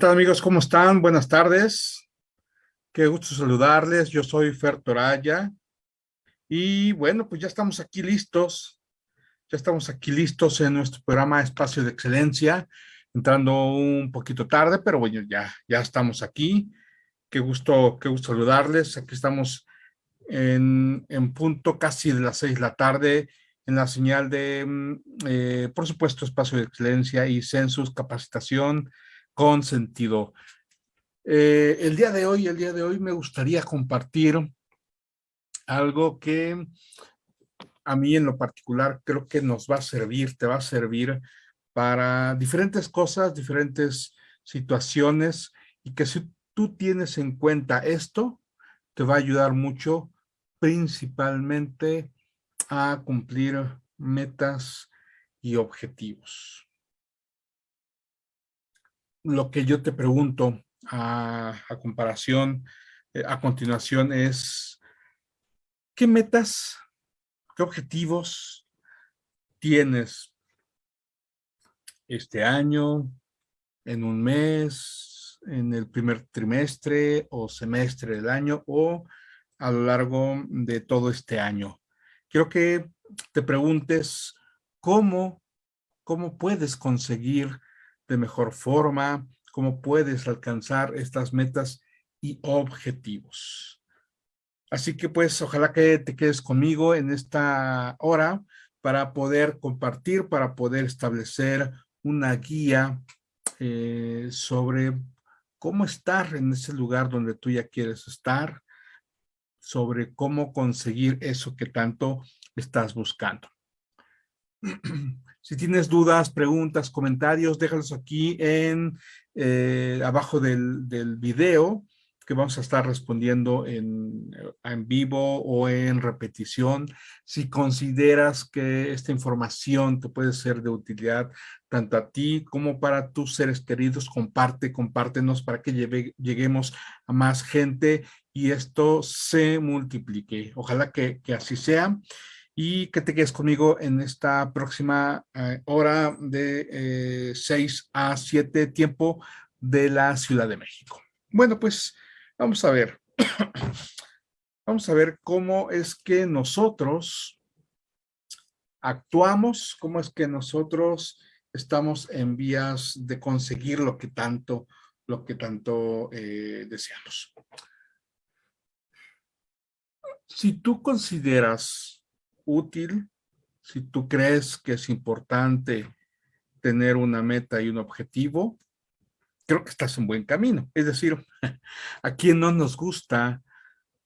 ¿Qué tal amigos? ¿Cómo están? Buenas tardes. Qué gusto saludarles. Yo soy Fer Toraya. Y bueno, pues ya estamos aquí listos. Ya estamos aquí listos en nuestro programa Espacio de Excelencia. Entrando un poquito tarde, pero bueno, ya, ya estamos aquí. Qué gusto, qué gusto saludarles. Aquí estamos en, en punto casi de las seis de la tarde en la señal de, mm, eh, por supuesto, Espacio de Excelencia y Census, capacitación, con sentido. Eh, el día de hoy, el día de hoy me gustaría compartir algo que a mí en lo particular creo que nos va a servir, te va a servir para diferentes cosas, diferentes situaciones y que si tú tienes en cuenta esto, te va a ayudar mucho principalmente a cumplir metas y objetivos lo que yo te pregunto a, comparación, eh, a continuación es, ¿qué metas, qué objetivos tienes este año, en un mes, en el primer trimestre o semestre del año o a lo largo de todo este año? Quiero que te preguntes cómo, cómo puedes conseguir de mejor forma, cómo puedes alcanzar estas metas y objetivos. Así que pues ojalá que te quedes conmigo en esta hora para poder compartir, para poder establecer una guía eh, sobre cómo estar en ese lugar donde tú ya quieres estar, sobre cómo conseguir eso que tanto estás buscando. Si tienes dudas, preguntas, comentarios, déjalos aquí en eh, abajo del, video que vamos a estar respondiendo en, en vivo o en repetición. Si consideras que esta información te puede ser de utilidad tanto a ti como para tus seres queridos, comparte, compártenos para que lleguemos a más gente y esto se multiplique. Ojalá que, que así sea y que te quedes conmigo en esta próxima eh, hora de 6 eh, a 7 tiempo de la Ciudad de México. Bueno, pues vamos a ver. vamos a ver cómo es que nosotros actuamos, cómo es que nosotros estamos en vías de conseguir lo que tanto, lo que tanto eh, deseamos. Si tú consideras útil, si tú crees que es importante tener una meta y un objetivo, creo que estás en buen camino. Es decir, a quien no nos gusta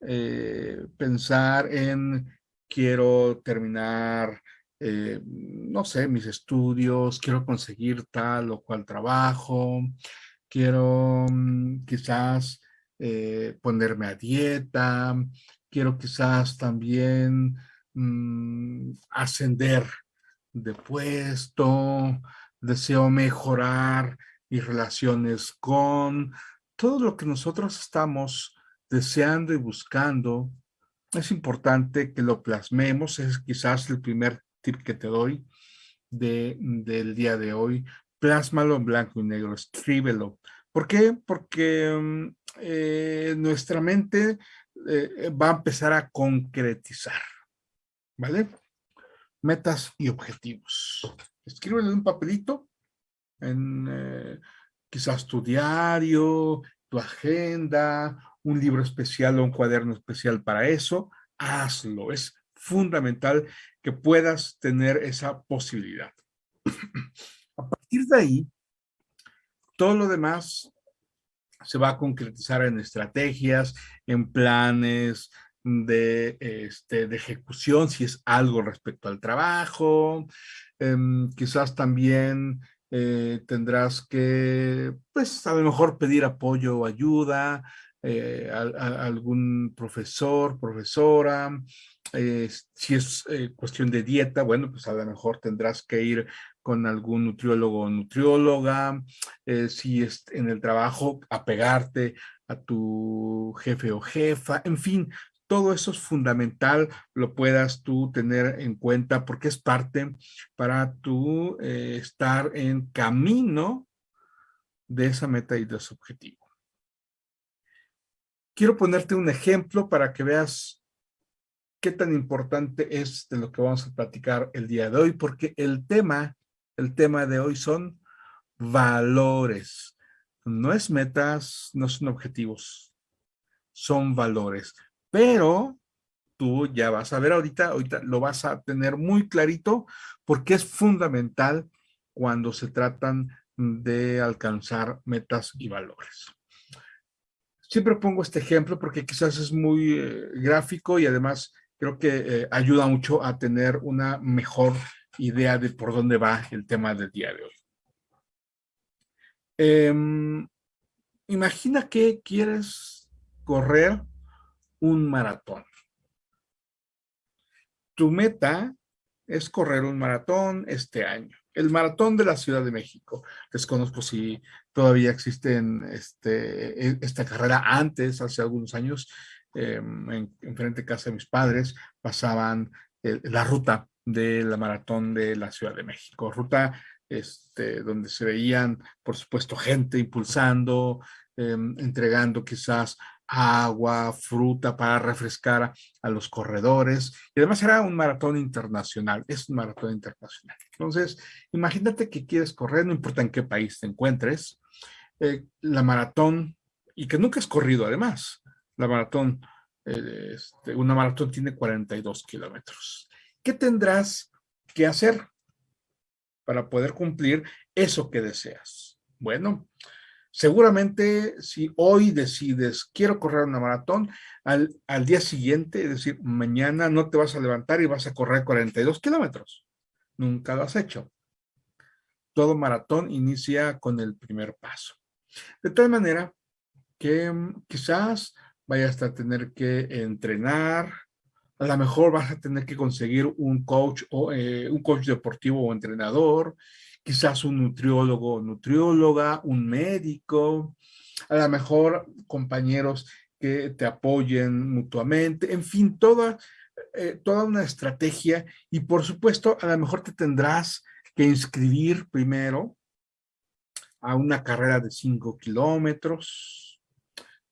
eh, pensar en quiero terminar, eh, no sé, mis estudios, quiero conseguir tal o cual trabajo, quiero mm, quizás eh, ponerme a dieta, quiero quizás también Mm, ascender de puesto, deseo mejorar mis relaciones con todo lo que nosotros estamos deseando y buscando. Es importante que lo plasmemos, es quizás el primer tip que te doy de, del día de hoy. Plásmalo en blanco y negro, escríbelo. ¿Por qué? Porque mm, eh, nuestra mente eh, va a empezar a concretizar. ¿Vale? Metas y objetivos. Escríbelo en un papelito, en eh, quizás tu diario, tu agenda, un libro especial o un cuaderno especial para eso. Hazlo, es fundamental que puedas tener esa posibilidad. A partir de ahí, todo lo demás se va a concretizar en estrategias, en planes, de, este, de ejecución, si es algo respecto al trabajo, em, quizás también eh, tendrás que, pues a lo mejor pedir apoyo o ayuda eh, a, algún profesor, profesora, eh, si es cuestión de dieta, bueno, pues a lo mejor tendrás que ir con algún nutriólogo o nutrióloga, si es en el trabajo, apegarte a tu jefe o jefa, en fin, todo eso es fundamental, lo puedas tú tener en cuenta porque es parte para tú eh, estar en camino de esa meta y de ese objetivo. Quiero ponerte un ejemplo para que veas qué tan importante es de lo que vamos a platicar el día de hoy, porque el tema, el tema de hoy son valores. No es metas, no son objetivos, son valores. Pero tú ya vas a ver ahorita, ahorita lo vas a tener muy clarito porque es fundamental cuando se tratan de alcanzar metas y valores. Siempre pongo este ejemplo porque quizás es muy eh, gráfico y además creo que eh, ayuda mucho a tener una mejor idea de por dónde va el tema del día de hoy. Em, imagina que quieres correr un maratón. Tu meta es correr un maratón este año. El maratón de la Ciudad de México. Desconozco si todavía existe este, e, esta carrera. Antes, hace algunos años, em, en, frente a casa de mis padres, pasaban eh, la ruta de la maratón de la Ciudad de México. Ruta este, donde se veían, por supuesto, gente impulsando, em, entregando quizás agua, fruta para refrescar a, los corredores. Y además era un maratón internacional, es un maratón internacional. Entonces, imagínate que quieres correr, no importa en qué país te encuentres, eh, la maratón, y que nunca has corrido además, la maratón, eh, este, una maratón tiene 42 kilómetros. ¿Qué tendrás que hacer para poder cumplir eso que deseas? Bueno, Seguramente si hoy decides, quiero correr una maratón, al, al, día siguiente, es decir, mañana no te vas a levantar y vas a correr 42 kilómetros. Nunca lo has hecho. Todo maratón inicia con el primer paso. De tal manera que mm, quizás vayas a tener que entrenar, a lo mejor vas a tener que conseguir un coach o eh, un coach deportivo o entrenador, quizás un nutriólogo o nutrióloga, un médico, a lo mejor compañeros que te apoyen mutuamente, en fin, toda, eh, toda una estrategia. Y por supuesto a lo mejor te tendrás que inscribir primero a una carrera de 5 kilómetros,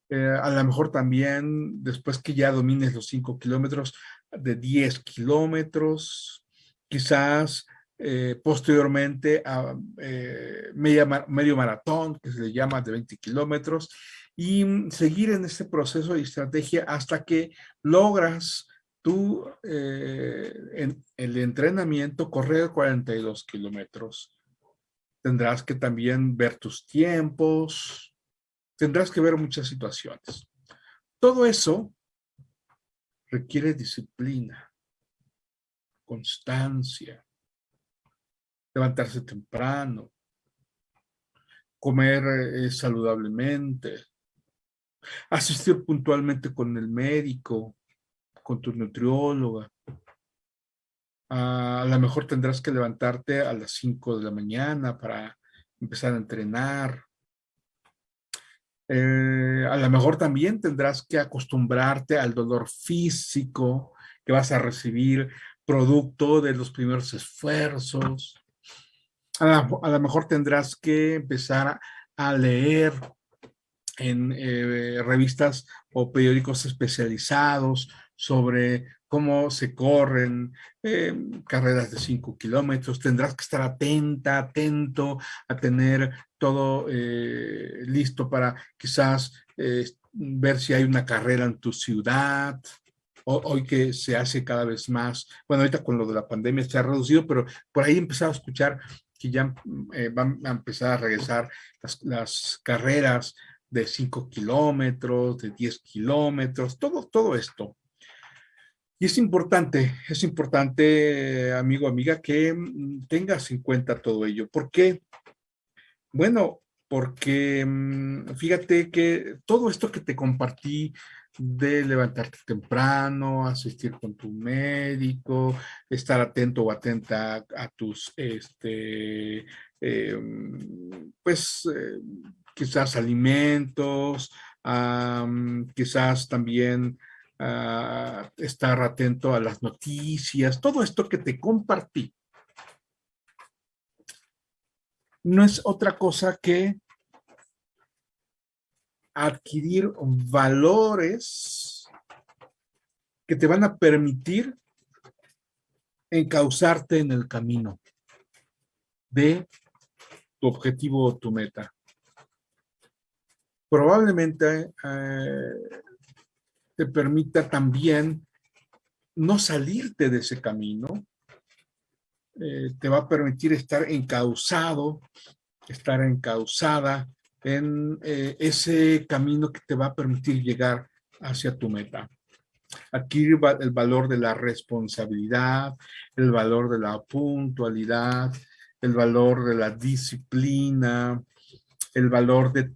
eh, a lo mejor también después que ya domines los 5 kilómetros de 10 kilómetros, quizás eh, posteriormente a eh, medio maratón, que se le llama de 20 kilómetros, y seguir en este proceso de estrategia hasta que logras tú eh, en el entrenamiento correr 42 kilómetros. Tendrás que también ver tus tiempos, tendrás que ver muchas situaciones. Todo eso requiere disciplina, constancia, levantarse temprano, comer eh, saludablemente, asistir puntualmente con el médico, con tu nutrióloga. a lo mejor tendrás que levantarte a las 5 de la mañana para empezar a entrenar. Eh, a lo mejor también tendrás que acostumbrarte al dolor físico que vas a recibir producto de los primeros esfuerzos a lo mejor tendrás que empezar a leer en eh, revistas o periódicos especializados sobre cómo se corren eh, carreras de 5 kilómetros. Tendrás que estar atenta, atento a tener todo eh, listo para quizás ver si hay una carrera en tu ciudad. hoy que se hace cada vez más, bueno, ahorita con lo de la pandemia se ha reducido, pero por ahí he empezado a escuchar que ya eh, van a empezar a regresar las, carreras de 5 kilómetros, de 10 kilómetros, todo, todo esto. Y es importante, es importante, amigo, amiga, que mm, tengas en cuenta todo ello. ¿Por qué? Bueno, porque mm, fíjate que todo esto que te compartí de levantarte temprano, asistir con tu médico, estar atento o atenta a, tus, este, em, pues, eh, quizás alimentos, quizás también ah, estar atento a las noticias, todo esto que te compartí. No es otra cosa que adquirir valores que te van a permitir encauzarte en el camino de tu objetivo o tu meta. Probablemente eh, te permita también no salirte de ese camino, eh, te va a permitir estar encauzado, estar encauzada en eh, ese camino que te va a permitir llegar hacia tu meta. Adquirir el valor de la responsabilidad, el valor de la puntualidad, el valor de la disciplina, el valor de,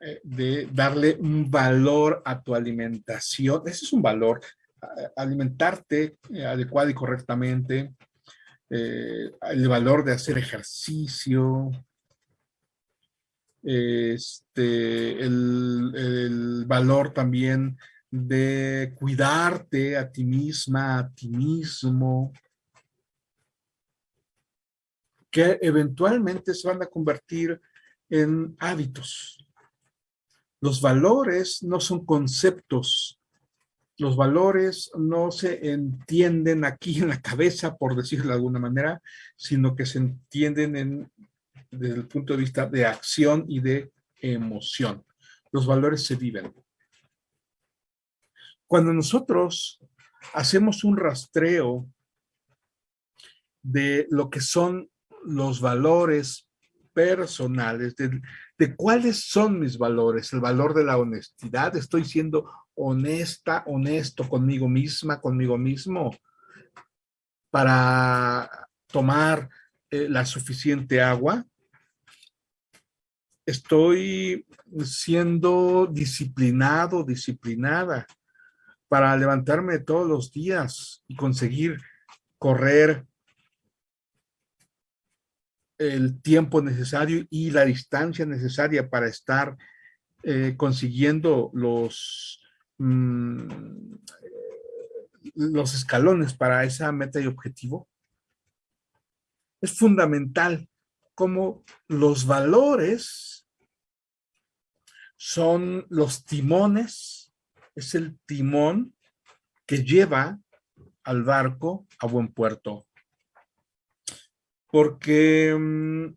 eh, de darle un valor a tu alimentación. Ese es un valor, alimentarte adecuado y correctamente, eh, el valor de hacer ejercicio, este, el, valor también de cuidarte a ti misma, a ti mismo, que eventualmente se van a convertir en hábitos. Los valores no son conceptos los valores no se entienden aquí en la cabeza, por decirlo de alguna manera, sino que se entienden en, desde el punto de vista de acción y de emoción. Los valores se viven. Cuando nosotros hacemos un rastreo de lo que son los valores personales, de, cuáles son mis valores, el valor de la honestidad, estoy siendo honesta, honesto conmigo misma, conmigo mismo, para tomar eh, la suficiente agua. Estoy siendo disciplinado, disciplinada, para levantarme todos los días y conseguir correr el tiempo necesario y la distancia necesaria para estar eh, consiguiendo los Mm, los escalones para esa meta y objetivo, es fundamental como los valores son los timones, es el timón que lleva al barco a buen puerto. Porque mm,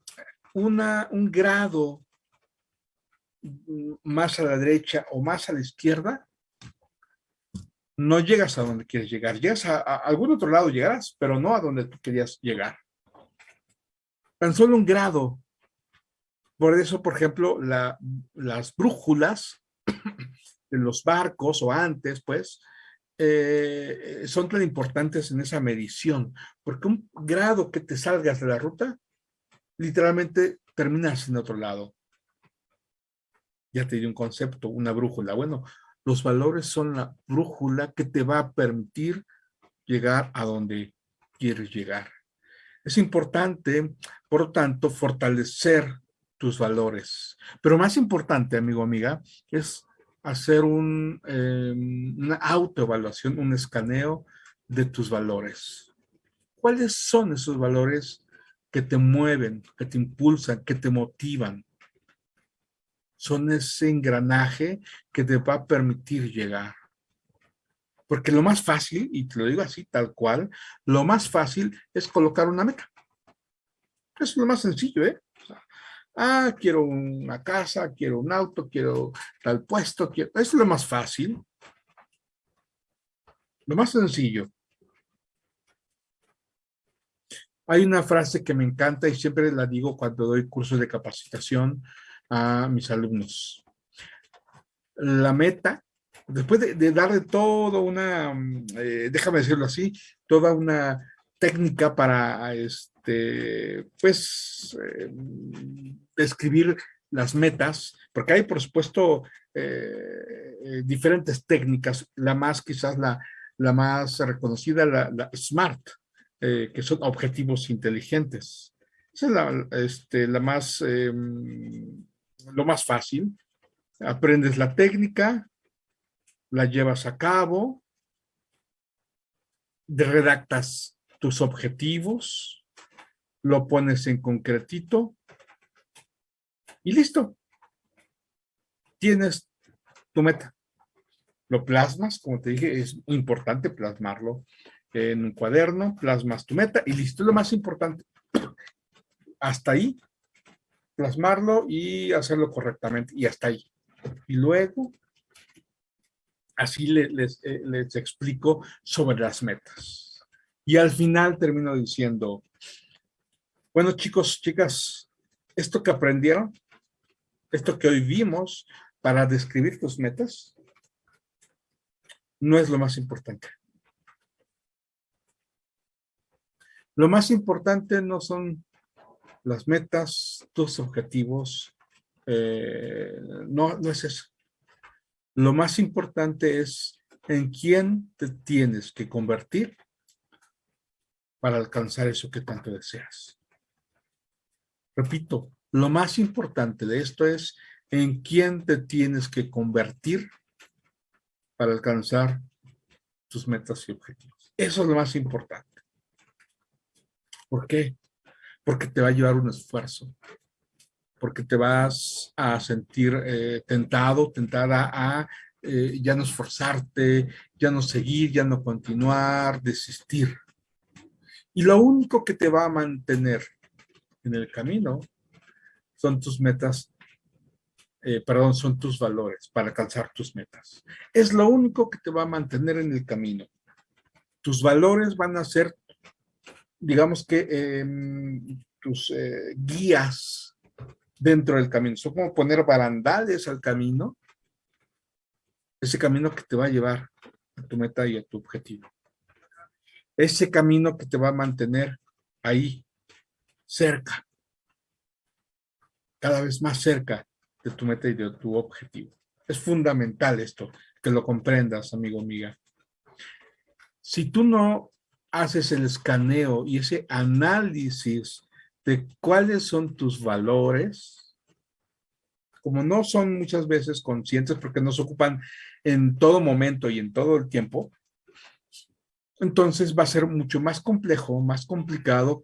una, un grado más a la derecha o más a la izquierda no llegas a donde quieres llegar. Llegas a, algún otro lado, llegarás, pero no a donde tú querías llegar. Tan solo un grado. Por eso, por ejemplo, las brújulas de los barcos o antes, pues, eh, son tan importantes en esa medición, porque un grado que te salgas de la ruta, literalmente terminas en otro lado. Ya te di un concepto, una brújula. Bueno, los valores son la brújula que te va a permitir llegar a donde quieres llegar. Es importante, por lo tanto, fortalecer tus valores. Pero más importante, amigo, amiga, es hacer un, em, una autoevaluación, un escaneo de tus valores. ¿Cuáles son esos valores que te mueven, que te impulsan, que te motivan? son ese engranaje que te va a permitir llegar. Porque lo más fácil, y te lo digo así tal cual, lo más fácil es colocar una meta. Es lo más sencillo, ¿eh? ah, quiero una casa, quiero un auto, quiero tal puesto, quiero... Es lo más fácil. Lo más sencillo. Hay una frase que me encanta y siempre la digo cuando doy cursos de capacitación a mis alumnos. La meta, después de, darle todo una, mm, eh, déjame decirlo así, toda una técnica para, este, pues, eh, describir las metas, porque hay, por supuesto, eh, diferentes técnicas, la más, quizás la, la más reconocida, la, SMART, que son objetivos inteligentes. Esa es la, este, la más em, lo más fácil. Aprendes la técnica, la llevas a cabo, redactas tus objetivos, lo pones en concretito y listo. Tienes tu meta. Lo plasmas, como te dije, es importante plasmarlo en un cuaderno, plasmas tu meta y listo, lo más importante. Hasta ahí, plasmarlo y hacerlo correctamente y hasta ahí. Y luego, así les, eh, les explico sobre las metas. Y al final termino diciendo, bueno chicos, chicas, esto que aprendieron, esto que hoy vimos para describir tus metas, no es lo más importante. Lo más importante no son las metas, tus objetivos, eh, no, no es eso. Lo más importante es en quién te tienes que convertir para alcanzar eso que tanto deseas. Repito, lo más importante de esto es en quién te tienes que convertir para alcanzar tus metas y objetivos. Eso es lo más importante. ¿Por qué? Porque te va a llevar un esfuerzo. Porque te vas a sentir eh, tentado, tentada a eh, ya no esforzarte, ya no seguir, ya no continuar, desistir. Y lo único que te va a mantener en el camino son tus metas, eh, perdón, son tus valores para alcanzar tus metas. Es lo único que te va a mantener en el camino. Tus valores van a ser, digamos que, em, tus guías dentro del camino. Son como poner barandales al camino. Ese camino que te va a llevar a tu meta y a tu objetivo. Ese camino que te va a mantener ahí, cerca, cada vez más cerca de tu meta y de tu objetivo. Es fundamental esto, que lo comprendas, amigo, amiga. Si tú no haces el escaneo y ese análisis de cuáles son tus valores, como no son muchas veces conscientes porque nos ocupan en todo momento y en todo el tiempo, entonces va a ser mucho más complejo, más complicado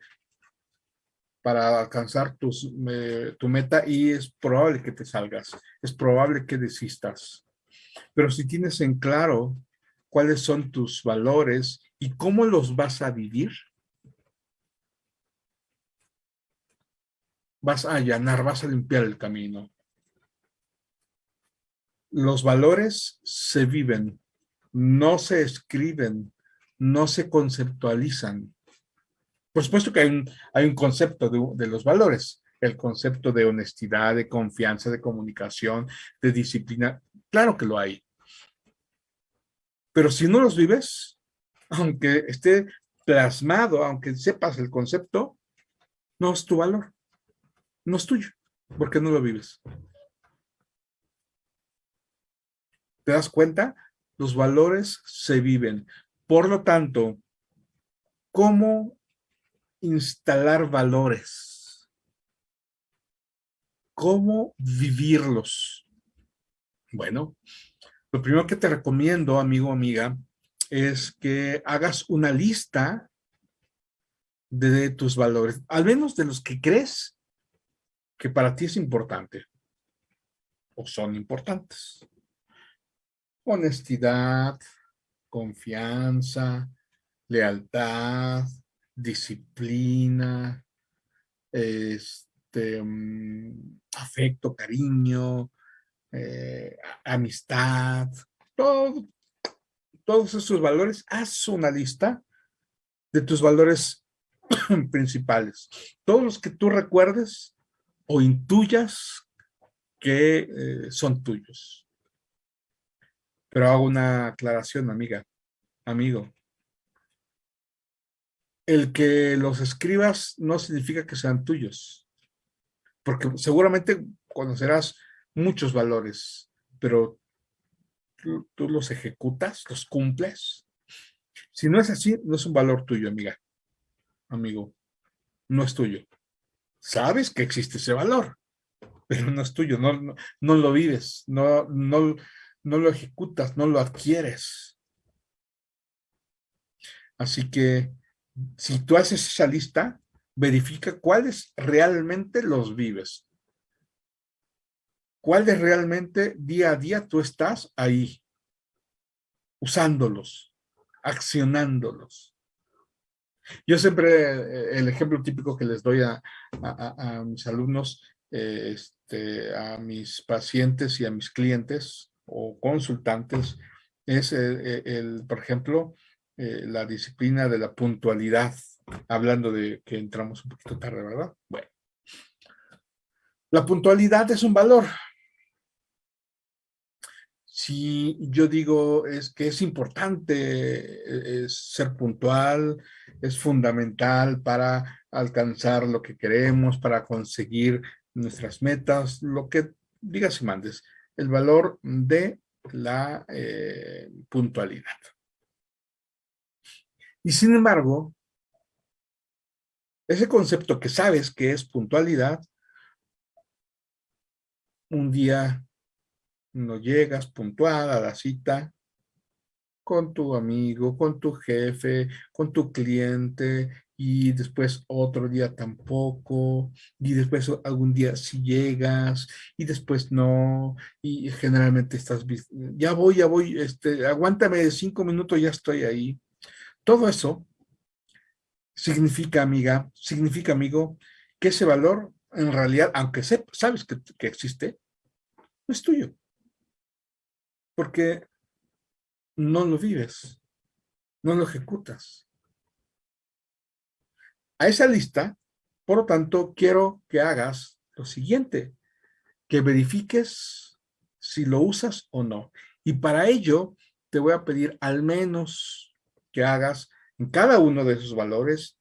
para alcanzar tus, tu meta y es probable que te salgas, es probable que desistas. Pero si tienes en claro cuáles son tus valores y cómo los vas a vivir, vas a allanar, vas a limpiar el camino. Los valores se viven, no se escriben, no se conceptualizan. Por supuesto que hay un, hay un concepto de, los valores, el concepto de honestidad, de confianza, de comunicación, de disciplina. Claro que lo hay. Pero si no los vives, aunque esté plasmado, aunque sepas el concepto, no es tu valor. No es tuyo, porque no lo vives. ¿Te das cuenta? Los valores se viven. Por lo tanto, ¿cómo instalar valores. ¿Cómo vivirlos? Bueno, lo primero que te recomiendo, amigo o amiga, es que hagas una lista de tus valores, al menos de los que crees que para ti es importante o son importantes. Honestidad, confianza, lealtad, disciplina, este, mm, afecto, cariño, eh, amistad, todo, todos esos valores, haz una lista de tus valores principales. Todos los que tú recuerdes o intuyas que eh, son tuyos. Pero hago una aclaración, amiga, amigo el que los escribas no significa que sean tuyos, porque seguramente conocerás muchos valores, pero tú, los ejecutas, los cumples. Si no es así, no es un valor tuyo, amiga, amigo, no es tuyo. Sabes que existe ese valor, pero no es tuyo, no, no, lo vives, no, no, no lo ejecutas, no lo adquieres. Así que si tú haces esa lista, verifica cuáles realmente los vives. cuáles realmente día a día tú estás ahí, usándolos, accionándolos. Yo siempre, eh, el ejemplo típico que les doy a, mis alumnos, eh, este, a mis pacientes y a mis clientes o consultantes, es, eh, el, por ejemplo, la disciplina de la puntualidad, hablando de que entramos un poquito tarde, ¿verdad? Bueno. La puntualidad es un valor, si yo digo es que es importante ser puntual, es fundamental para alcanzar lo que queremos, para conseguir nuestras metas, lo que digas y mandes, el valor de la eh, puntualidad. Y sin embargo, ese concepto que sabes que es puntualidad, un día no llegas puntual a la cita con tu amigo, con tu jefe, con tu cliente, y después otro día tampoco, y después algún día sí llegas, y después no, y generalmente estás, ya voy, ya voy, este, aguántame cinco minutos, ya estoy ahí. Todo eso significa, amiga, significa, amigo, que ese valor, en realidad, aunque sabes que, que existe, no es tuyo porque no lo vives, no lo ejecutas. A esa lista, por lo tanto, quiero que hagas lo siguiente, que verifiques si lo usas o no. Y para ello, te voy a pedir al menos que hagas en cada uno de esos valores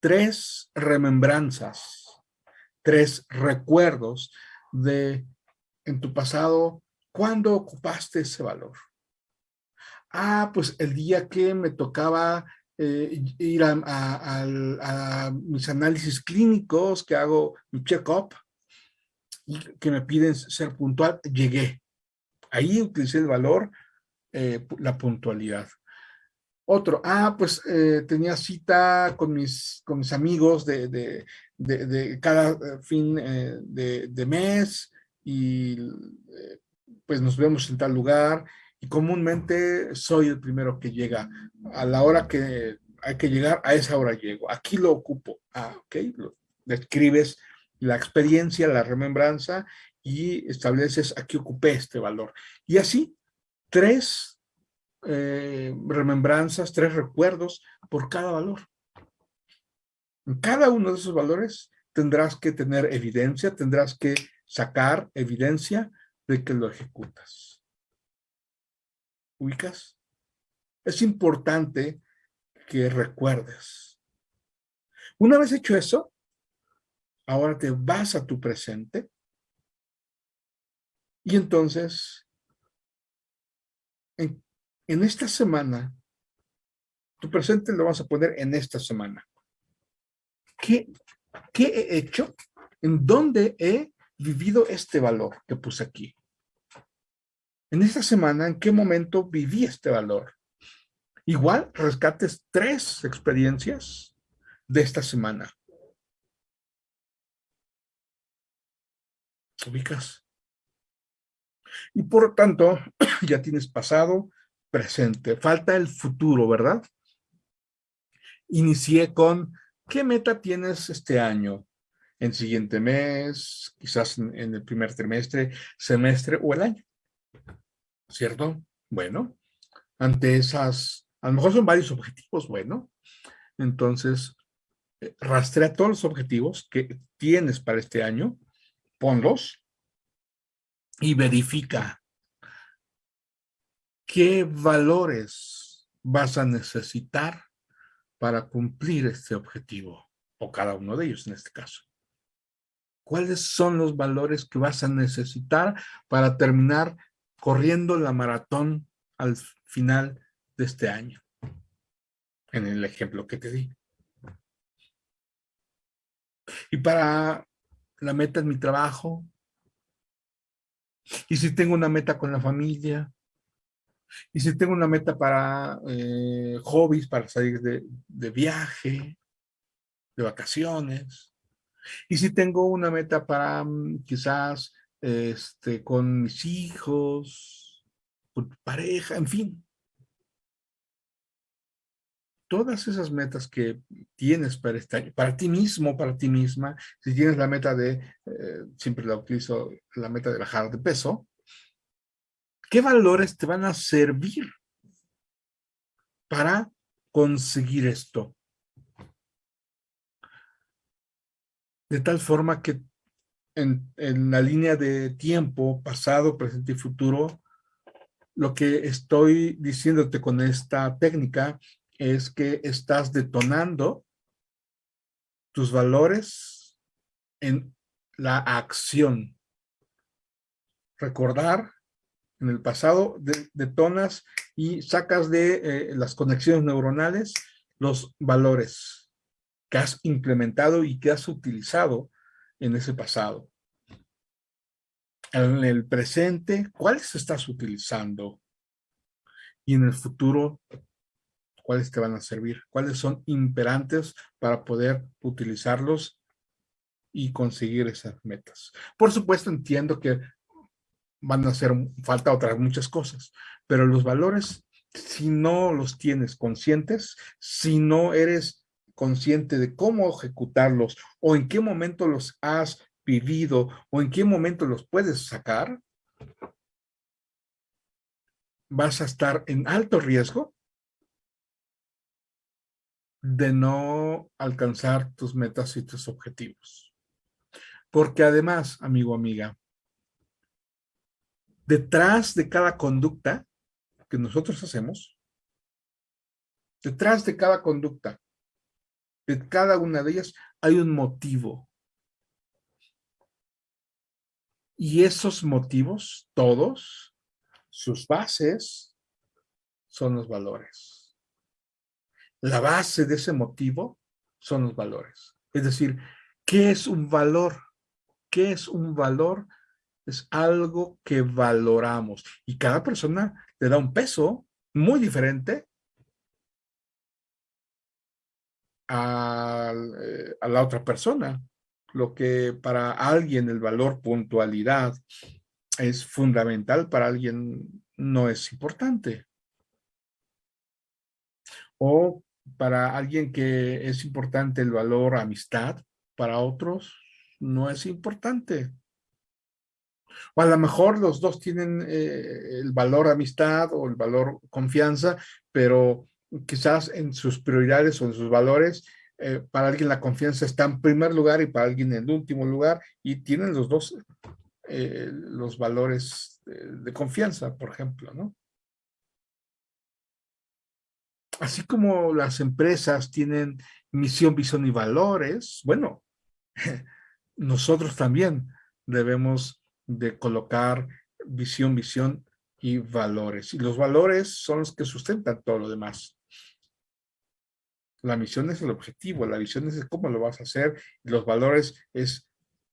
tres remembranzas, tres recuerdos de en tu pasado ¿Cuándo ocupaste ese valor? Ah, pues el día que me tocaba eh, ir a, mis análisis clínicos, que hago mi check-up, y que me piden ser puntual, llegué. Ahí utilicé el valor, eh, la puntualidad. Otro, ah, pues eh, tenía cita con mis, con mis amigos de, cada fin de, mes y pues nos vemos en tal lugar y comúnmente soy el primero que llega. A la hora que hay que llegar, a esa hora llego. Aquí lo ocupo. Ah, ok. Lo, describes la experiencia, la remembranza y estableces aquí ocupé este valor. Y así, tres eh, remembranzas, tres recuerdos por cada valor. En cada uno de esos valores tendrás que tener evidencia, tendrás que sacar evidencia de que lo ejecutas. ¿Ubicas? Es importante que recuerdes. Una vez hecho eso, ahora te vas a tu presente y entonces, en, en esta semana, tu presente lo vas a poner en esta semana. ¿Qué, qué he hecho? ¿En dónde he vivido este valor que puse aquí? En esta semana, ¿en qué momento viví este valor? Igual, rescates tres experiencias de esta semana. ¿Ubicas? Y por tanto, ya tienes pasado, presente. Falta el futuro, ¿verdad? Inicié con, ¿qué meta tienes este año? En siguiente mes, quizás en, el primer trimestre, semestre o el año. ¿Cierto? Bueno, ante esas, a lo mejor son varios objetivos, bueno, entonces eh, rastrea todos los objetivos que tienes para este año, ponlos y verifica qué valores vas a necesitar para cumplir este objetivo, o cada uno de ellos en este caso. ¿Cuáles son los valores que vas a necesitar para terminar corriendo la maratón al final de este año? En el ejemplo que te di. Y para la meta en mi trabajo. Y si tengo una meta con la familia. Y si tengo una meta para eh, hobbies, para salir de viaje, de vacaciones y si tengo una meta para mm, quizás este, con mis hijos, con pareja, en fin. Todas esas metas que tienes para este para ti mismo, para ti misma, si tienes la meta de, eh, siempre la utilizo, la meta de bajar de peso, ¿qué valores te van a servir para conseguir esto? De tal forma que en, la línea de tiempo, pasado, presente y futuro, lo que estoy diciéndote con esta técnica es que estás detonando tus valores en la acción. Recordar en el pasado detonas y sacas de eh, las conexiones neuronales los valores que has implementado y que has utilizado en ese pasado. En el presente, ¿cuáles estás utilizando? Y en el futuro, ¿cuáles te van a servir? ¿Cuáles son imperantes para poder utilizarlos y conseguir esas metas? Por supuesto, entiendo que van a hacer falta otras muchas cosas, pero los valores, si no los tienes conscientes, si no eres consciente de cómo ejecutarlos o en qué momento los has vivido o en qué momento los puedes sacar, vas a estar en alto riesgo de no alcanzar tus metas y tus objetivos. Porque además, amigo, amiga, detrás de cada conducta que nosotros hacemos, detrás de cada conducta de cada una de ellas hay un motivo. Y esos motivos, todos, sus bases, son los valores. La base de ese motivo son los valores. Es decir, ¿qué es un valor? ¿Qué es un valor? Es algo que valoramos. Y cada persona le da un peso muy diferente Eh, a, la otra persona. Lo que para alguien el valor puntualidad es fundamental, para alguien no es importante. O para alguien que es importante el valor amistad, para otros no es importante. O a lo mejor los dos tienen eh, el valor amistad o el valor confianza, pero quizás en sus prioridades o en sus valores, eh, para alguien la confianza está en primer lugar y para alguien en último lugar, y tienen los dos eh, los valores de, confianza, por ejemplo, ¿no? Así como las empresas tienen misión, visión y valores, bueno, nosotros también debemos de colocar visión, visión y valores. Y los valores son los que sustentan todo lo demás. La misión es el objetivo, la visión es cómo lo vas a hacer, los valores es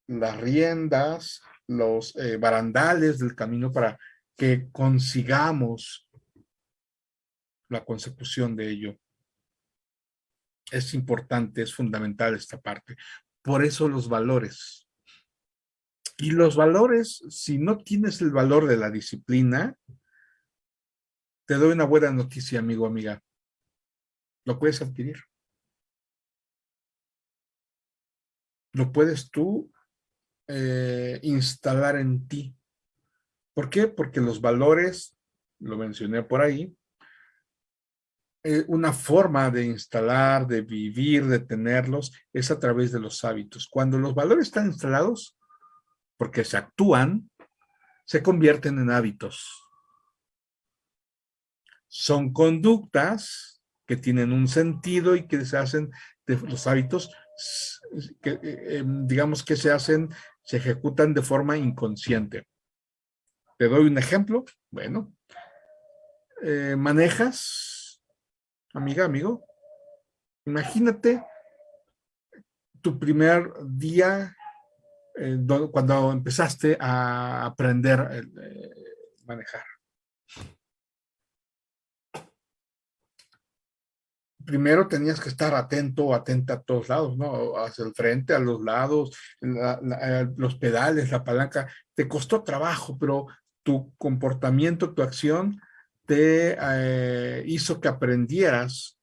las riendas, los eh, barandales del camino para que consigamos la consecución de ello. Es importante, es fundamental esta parte. Por eso los valores. Y los valores, si no tienes el valor de la disciplina, te doy una buena noticia, amigo, amiga lo puedes adquirir. Lo puedes tú eh, instalar en ti. ¿Por qué? Porque los valores, lo mencioné por ahí, eh, una forma de instalar, de vivir, de tenerlos, es a través de los hábitos. Cuando los valores están instalados, porque se actúan, se convierten en hábitos. Son conductas que tienen un sentido y que se hacen de los hábitos que eh, em, digamos que se hacen, se ejecutan de forma inconsciente. Te doy un ejemplo. Bueno, eh, manejas, amiga, amigo, imagínate tu primer día eh, cuando empezaste a aprender a manejar. Primero tenías que estar atento atenta a todos lados, ¿no? Hacia el frente, a los lados, los pedales, la palanca. Te costó trabajo, pero tu comportamiento, tu acción te eh, hizo que aprendieras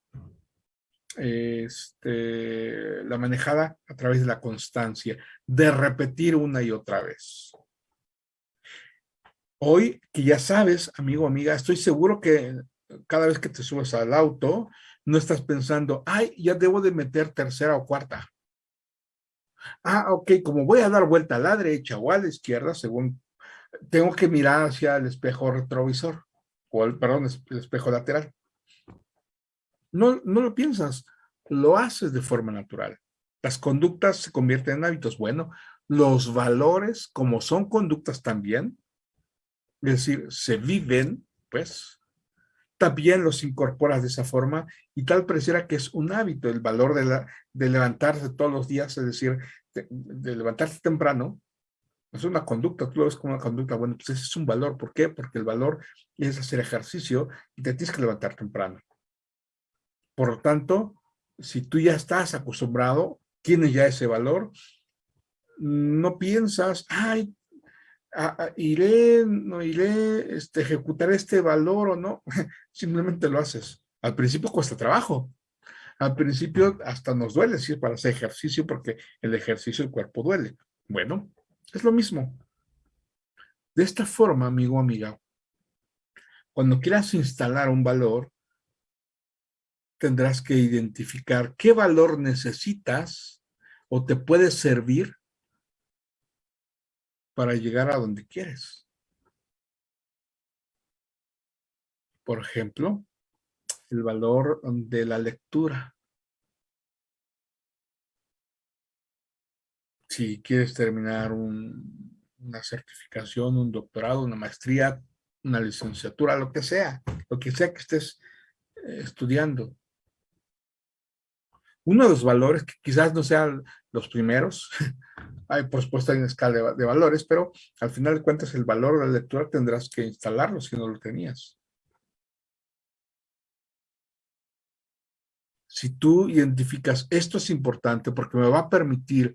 este, la manejada a través de la constancia, de repetir una y otra vez. Hoy que ya sabes, amigo, amiga, estoy seguro que cada vez que te subes al auto, no estás pensando, ay, ya debo de meter tercera o cuarta. Ah, ok, como voy a dar vuelta a la derecha o a la izquierda, según, tengo que mirar hacia el espejo retrovisor, o el, perdón, el espejo lateral. No, no lo piensas, lo haces de forma natural. Las conductas se convierten en hábitos. Bueno, los valores, como son conductas también, es decir, se viven, pues, también los incorporas de esa forma y tal pareciera que es un hábito el valor de, la, de levantarse todos los días, es decir, de, levantarse temprano, es una conducta, tú lo ves como una conducta, bueno, pues ese es un valor, ¿por qué? Porque el valor es hacer ejercicio y te tienes que levantar temprano. Por lo tanto, si tú ya estás acostumbrado, tienes ya ese valor, no piensas, ay, iré, no iré, este, ejecutar este valor o no, simplemente lo haces. Al principio cuesta trabajo. Al principio hasta nos duele, si es para hacer ejercicio, porque el ejercicio el cuerpo duele. Bueno, es lo mismo. De esta forma, amigo amiga, cuando quieras instalar un valor, tendrás que identificar qué valor necesitas o te puede servir para llegar a donde quieres. Por ejemplo, el valor de la lectura. Si quieres terminar una certificación, un doctorado, una maestría, una licenciatura, lo que sea, lo que sea que estés eh, estudiando, uno de los valores, que quizás no sean los primeros, hay por supuesto hay una escala de, valores, pero al final de cuentas el valor de la lectura tendrás que instalarlo si no lo tenías. Si tú identificas, esto es importante porque me va a permitir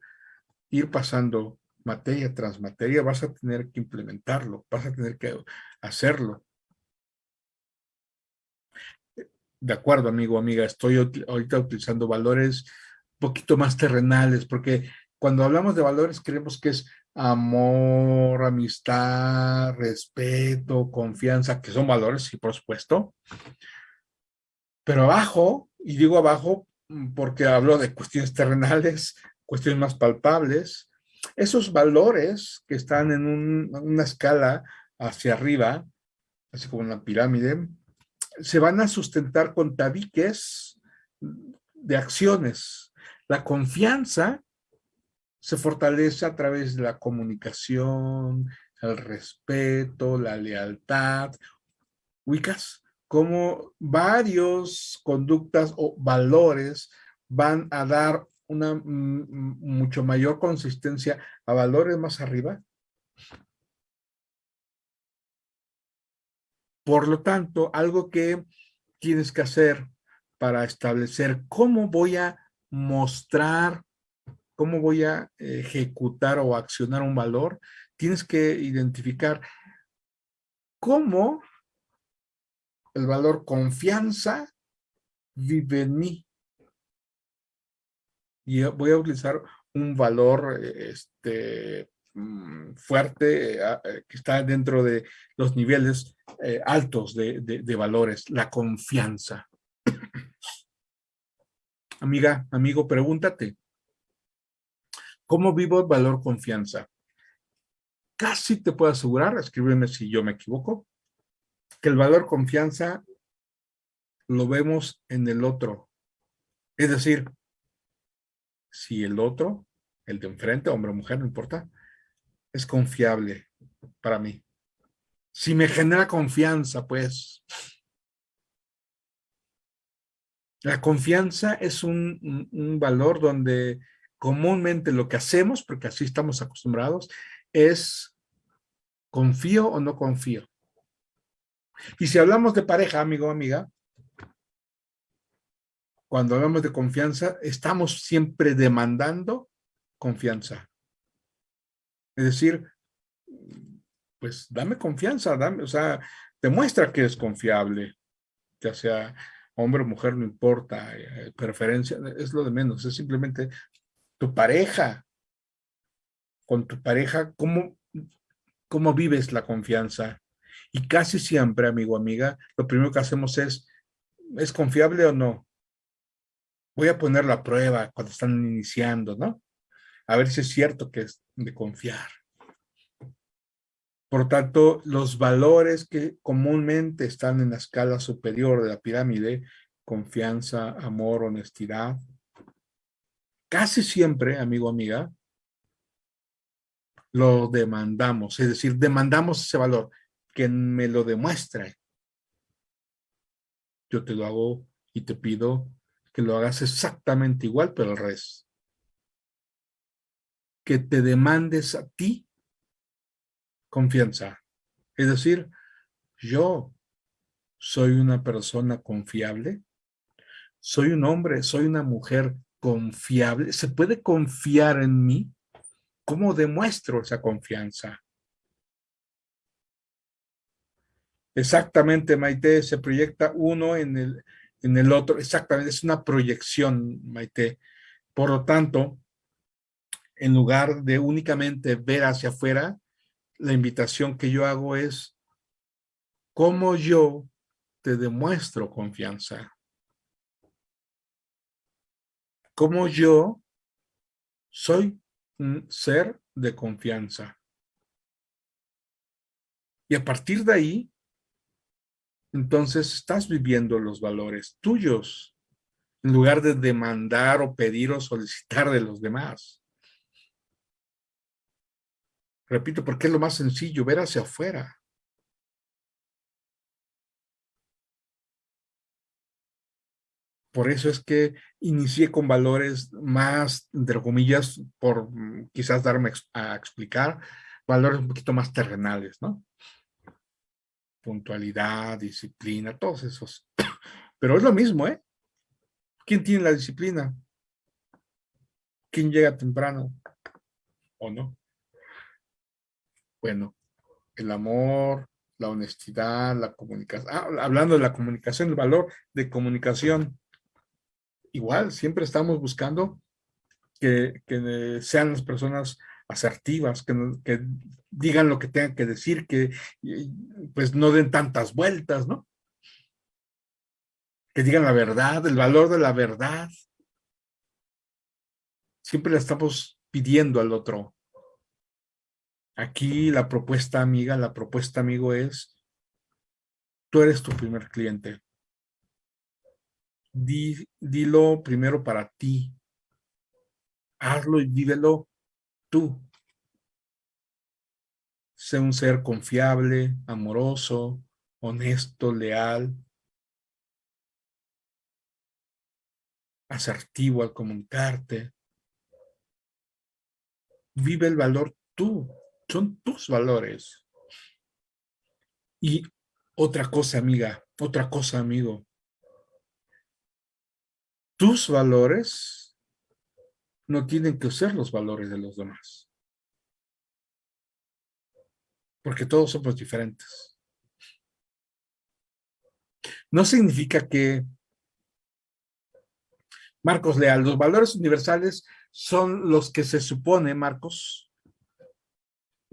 ir pasando materia tras materia, vas a tener que implementarlo, vas a tener que hacerlo de acuerdo, amigo, amiga, estoy ahorita utilizando valores un poquito más terrenales, porque cuando hablamos de valores creemos que es amor, amistad, respeto, confianza, que son valores, sí, por supuesto. Pero abajo, y digo abajo mm, porque hablo de cuestiones terrenales, cuestiones más palpables, esos valores que están en una escala hacia arriba, así como una pirámide, se van a sustentar con tabiques de acciones. La confianza se fortalece a través de la comunicación, el respeto, la lealtad. ¿Ubicas? Como varios conductas o valores van a dar una mucho mayor consistencia a valores más arriba Por lo tanto, algo que tienes que hacer para establecer cómo voy a mostrar, cómo voy a ejecutar o accionar un valor, tienes que identificar cómo el valor confianza vive en mí. Y voy a utilizar un valor este, Mm, fuerte, eh, eh, que está dentro de los niveles eh, altos de, de valores, la confianza. Amiga, amigo, pregúntate, ¿cómo vivo el valor confianza? Casi te puedo asegurar, escríbeme si yo me equivoco, que el valor confianza lo vemos en el otro. Es decir, si el otro, el de enfrente, hombre o mujer, no importa, es confiable para mí. Si me genera confianza, pues. La confianza es un, valor donde comúnmente lo que hacemos, porque así estamos acostumbrados, es confío o no confío. Y si hablamos de pareja, amigo o amiga, cuando hablamos de confianza, estamos siempre demandando confianza. Es decir, pues dame confianza, dame, o sea, demuestra que es confiable, ya sea hombre o mujer, no importa, eh, preferencia, es lo de menos, es simplemente tu pareja. Con tu pareja, ¿cómo, cómo vives la confianza? Y casi siempre, amigo, amiga, lo primero que hacemos es, ¿es confiable o no? Voy a poner la prueba cuando están iniciando, ¿no? A ver si es cierto que es de confiar. Por tanto, los valores que comúnmente están en la escala superior de la pirámide, confianza, amor, honestidad, casi siempre, amigo, amiga, lo demandamos, es decir, demandamos ese valor, que me lo demuestre. Yo te lo hago y te pido que lo hagas exactamente igual, pero al revés. Que te demandes a ti confianza. Es decir, yo soy una persona confiable, soy un hombre, soy una mujer confiable, ¿se puede confiar en mí? ¿Cómo demuestro esa confianza? Exactamente, Maite, se proyecta uno en el, en el otro, exactamente, es una proyección, Maite. Por lo tanto, en lugar de únicamente ver hacia afuera, la invitación que yo hago es cómo yo te demuestro confianza. Cómo yo soy un ser de confianza. Y a partir de ahí, entonces estás viviendo los valores tuyos, en lugar de demandar o pedir o solicitar de los demás. Repito, porque es lo más sencillo, ver hacia afuera. Por eso es que inicié con valores más, entre comillas, por mm, quizás darme a explicar, valores un poquito más terrenales, ¿no? Puntualidad, disciplina, todos esos. Pero es lo mismo, ¿eh? ¿Quién tiene la disciplina? ¿Quién llega temprano? ¿O no? Bueno, el amor, la honestidad, la comunicación. Ah, hablando de la comunicación, el valor de comunicación. Igual, siempre estamos buscando que, sean las personas asertivas, que, que, digan lo que tengan que decir, que pues no den tantas vueltas, ¿no? Que digan la verdad, el valor de la verdad. Siempre le estamos pidiendo al otro. Aquí la propuesta amiga, la propuesta amigo es, tú eres tu primer cliente. dilo primero para ti. Hazlo y vívelo tú. Sé un ser confiable, amoroso, honesto, leal, asertivo al comunicarte. Vive el valor tú son tus valores. Y otra cosa, amiga, otra cosa, amigo. Tus valores no tienen que ser los valores de los demás. Porque todos somos diferentes. No significa que Marcos Leal, los valores universales son los que se supone, Marcos,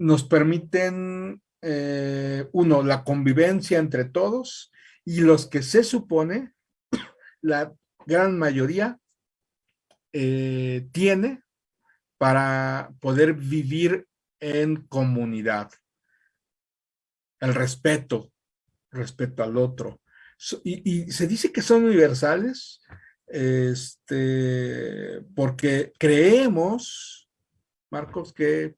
nos permiten, eh, uno, la convivencia entre todos y los que se supone, la gran mayoría eh, tiene para poder vivir en comunidad. El respeto, respeto al otro. y, y, se dice que son universales este, porque creemos, Marcos, que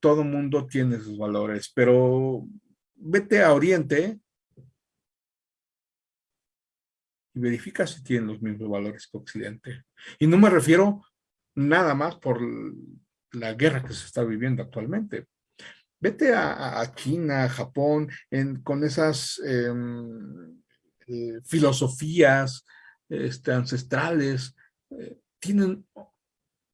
todo mundo tiene sus valores, pero vete a Oriente y verifica si tienen los mismos valores que Occidente. Y no me refiero nada más por la guerra que se está viviendo actualmente. Vete a, China, a Japón, con esas em, eh, filosofías este, ancestrales, eh, tienen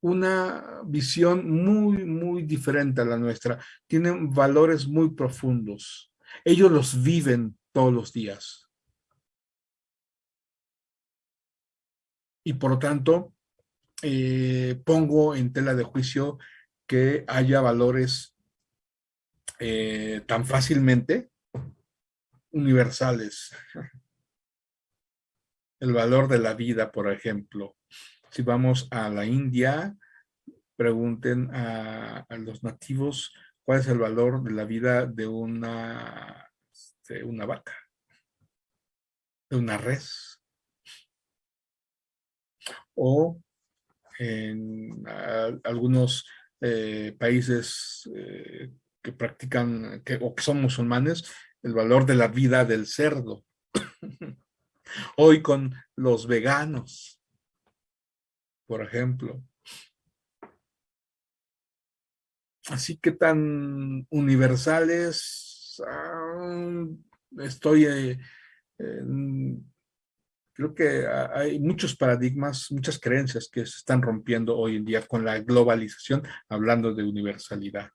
una visión muy, muy diferente a la nuestra. Tienen valores muy profundos. Ellos los viven todos los días. Y por lo tanto, eh, pongo en tela de juicio que haya valores eh, tan fácilmente universales. El valor de la vida, por ejemplo, si vamos a la India, pregunten a, los nativos cuál es el valor de la vida de una, de una vaca, de una res. O en algunos eh, países eh, que practican que, o que son musulmanes, el valor de la vida del cerdo. Hoy con los veganos, por ejemplo. Así que tan universales, ah, estoy, eh, creo que hay muchos paradigmas, muchas creencias que se están rompiendo hoy en día con la globalización, hablando de universalidad.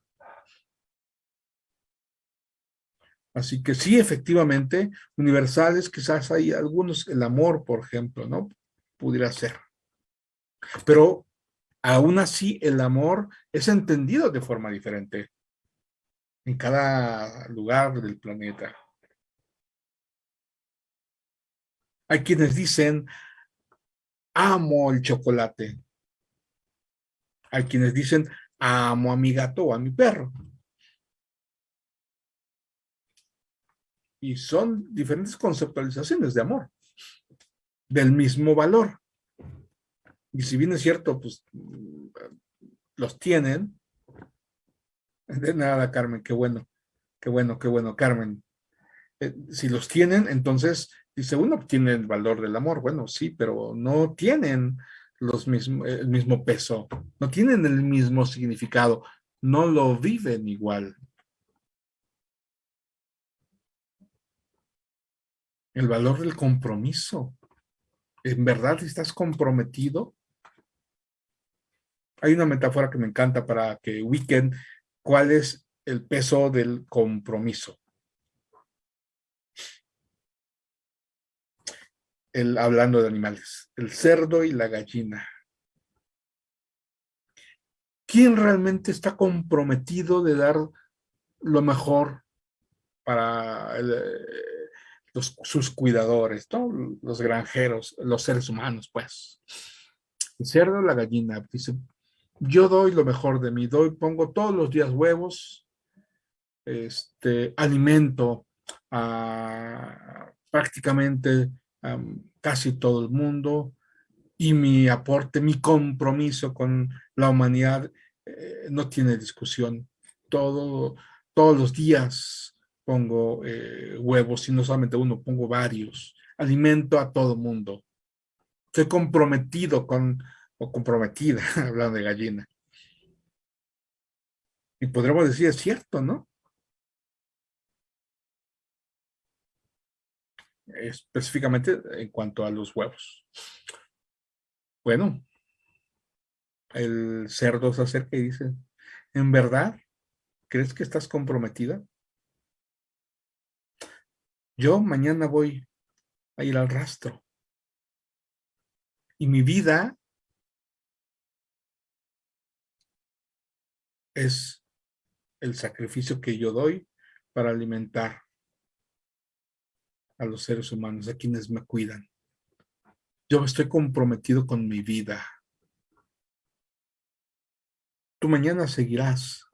Así que sí, efectivamente, universales, quizás hay algunos, el amor, por ejemplo, ¿no? Pudiera ser. Pero aún así el amor es entendido de forma diferente en cada lugar del planeta. Hay quienes dicen, amo el chocolate. Hay quienes dicen, amo a mi gato o a mi perro. Y son diferentes conceptualizaciones de amor, del mismo valor. Y si bien es cierto, pues los tienen. De nada, Carmen, qué bueno, qué bueno, qué bueno, Carmen. Eh, si los tienen, entonces, dice uno obtiene el valor del amor. Bueno, sí, pero no tienen los mismo, el mismo peso, no tienen el mismo significado, no lo viven igual. El valor del compromiso. ¿En verdad estás comprometido? Hay una metáfora que me encanta para que ubiquen cuál es el peso del compromiso. El, hablando de animales, el cerdo y la gallina. ¿Quién realmente está comprometido de dar lo mejor para sus cuidadores, los granjeros, los seres humanos, pues? El cerdo la gallina, dice, yo doy lo mejor de mí, doy, pongo todos los días huevos, este, alimento a prácticamente casi todo el mundo y mi aporte, mi compromiso con la humanidad eh, no tiene discusión. Todo, todos los días pongo eh, huevos y no solamente uno, pongo varios. Alimento a todo mundo. Estoy comprometido con o comprometida, hablando de gallina. Y podríamos decir, es cierto, ¿no? Específicamente en cuanto a los huevos. Bueno, el cerdo se acerca y dice, ¿en verdad crees que estás comprometida? Yo mañana voy a ir al rastro. Y mi vida es el sacrificio que yo doy para alimentar a los seres humanos, a quienes me cuidan. Yo estoy comprometido con mi vida. Tú mañana seguirás.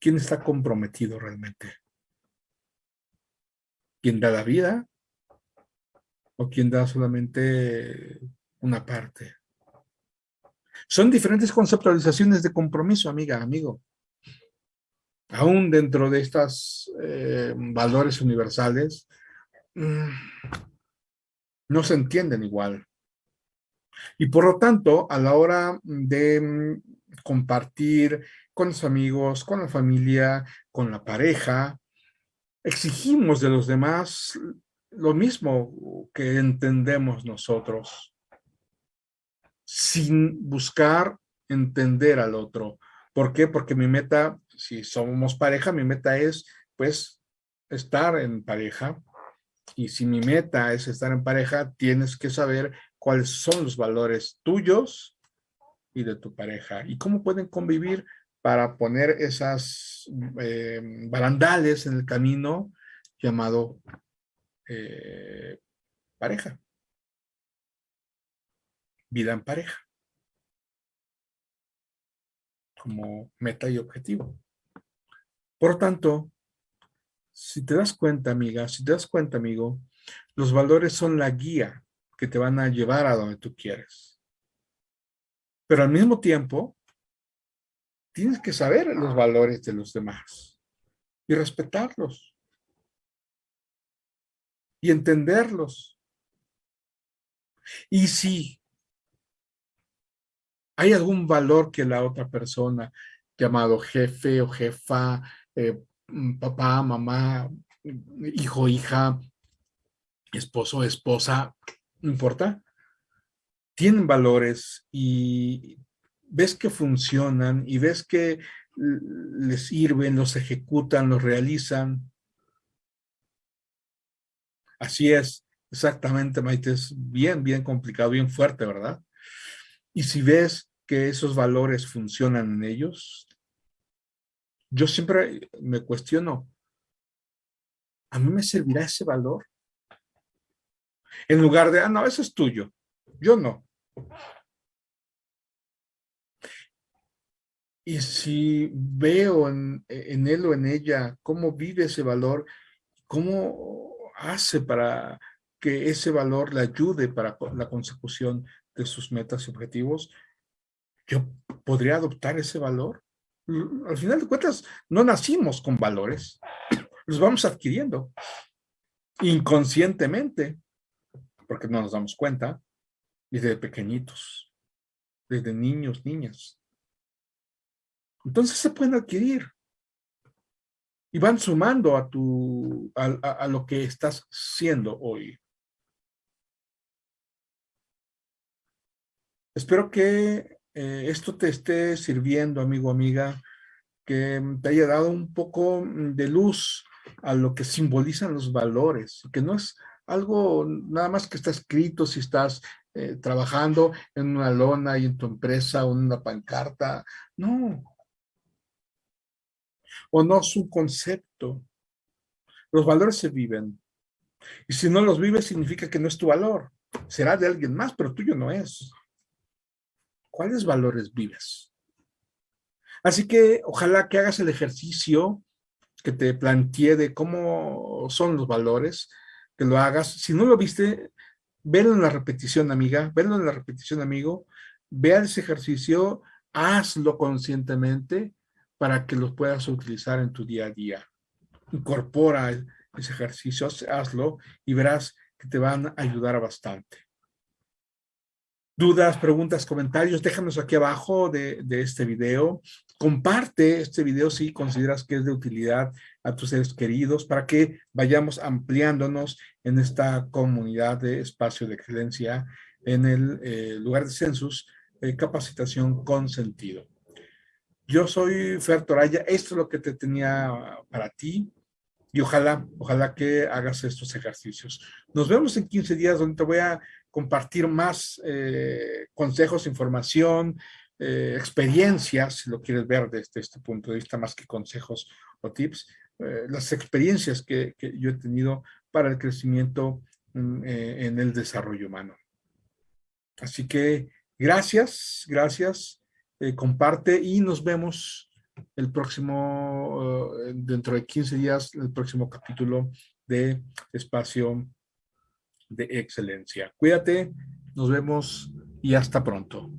¿Quién está comprometido realmente? ¿Quién da la vida? ¿O quién da solamente una parte. Son diferentes conceptualizaciones de compromiso, amiga, amigo. Aún dentro de estos eh, valores universales, mm, no se entienden igual. Y por lo tanto, a la hora de mm, compartir con los amigos, con la familia, con la pareja, exigimos de los demás lo mismo que entendemos nosotros, sin buscar entender al otro. ¿Por qué? Porque mi meta, si somos pareja, mi meta es, pues, estar en pareja. Y si mi meta es estar en pareja, tienes que saber cuáles son los valores tuyos y de tu pareja y cómo pueden convivir para poner esas eh, barandales en el camino llamado eh, pareja. Vida en pareja. Como meta y objetivo. Por tanto, si te das cuenta, amiga, si te das cuenta, amigo, los valores son la guía que te van a llevar a donde tú quieres. Pero al mismo tiempo, tienes que saber los valores de los demás y respetarlos y entenderlos. Y si hay algún valor que la otra persona, llamado jefe o jefa, eh, mm, papá, mamá, hijo, hija, esposo, esposa, no importa, tienen valores y ves que funcionan y ves que les sirven, los ejecutan, los realizan. Así es, exactamente, Maite, es bien, bien complicado, bien fuerte, ¿verdad? Y si ves que esos valores funcionan en ellos, yo siempre me cuestiono, ¿a mí me servirá ese valor? En lugar de, ah, no, eso es tuyo, yo no. Y si veo en, él o en ella cómo vive ese valor, cómo hace para que ese valor le ayude para la consecución de sus metas y objetivos, yo podría adoptar ese valor. Al final de cuentas, no nacimos con valores, los vamos adquiriendo inconscientemente, porque no nos damos cuenta, desde pequeñitos, desde niños, niñas. Entonces se pueden adquirir. Y van sumando a, tu, a, lo que estás siendo hoy. Espero que eh, esto te esté sirviendo, amigo, amiga, que te haya dado un poco de luz a lo que simbolizan los valores, que no es algo nada más que está escrito si estás eh, trabajando en una lona y en tu empresa o en una pancarta. No, o no es un concepto. Los valores se viven. Y si no los vives, significa que no es tu valor. Será de alguien más, pero tuyo no es. ¿Cuáles valores vives? Así que ojalá que hagas el ejercicio que te planteé de cómo son los valores, que lo hagas. Si no lo viste, velo en la repetición, amiga, velo en la repetición, amigo. Vea ese ejercicio, hazlo conscientemente para que los puedas utilizar en tu día a día. Incorpora ese ejercicio, hazlo y verás que te van a ayudar bastante. Dudas, preguntas, comentarios, déjanos aquí abajo de, este video. Comparte este video si consideras que es de utilidad a tus seres queridos para que vayamos ampliándonos en esta comunidad de espacio de excelencia en el eh, lugar de census, eh, capacitación con sentido. Yo soy Fer Toraya, esto es lo que te tenía para ti y ojalá, ojalá que hagas estos ejercicios. Nos vemos en 15 días donde te voy a compartir más eh, consejos, información, eh, experiencias, si lo quieres ver desde este punto de vista, más que consejos o tips, eh, las experiencias que, yo he tenido para el crecimiento mm, en el desarrollo humano. Así que gracias, gracias. Eh, comparte y nos vemos el próximo, eh, dentro de 15 días, el próximo capítulo de Espacio de Excelencia. Cuídate, nos vemos y hasta pronto.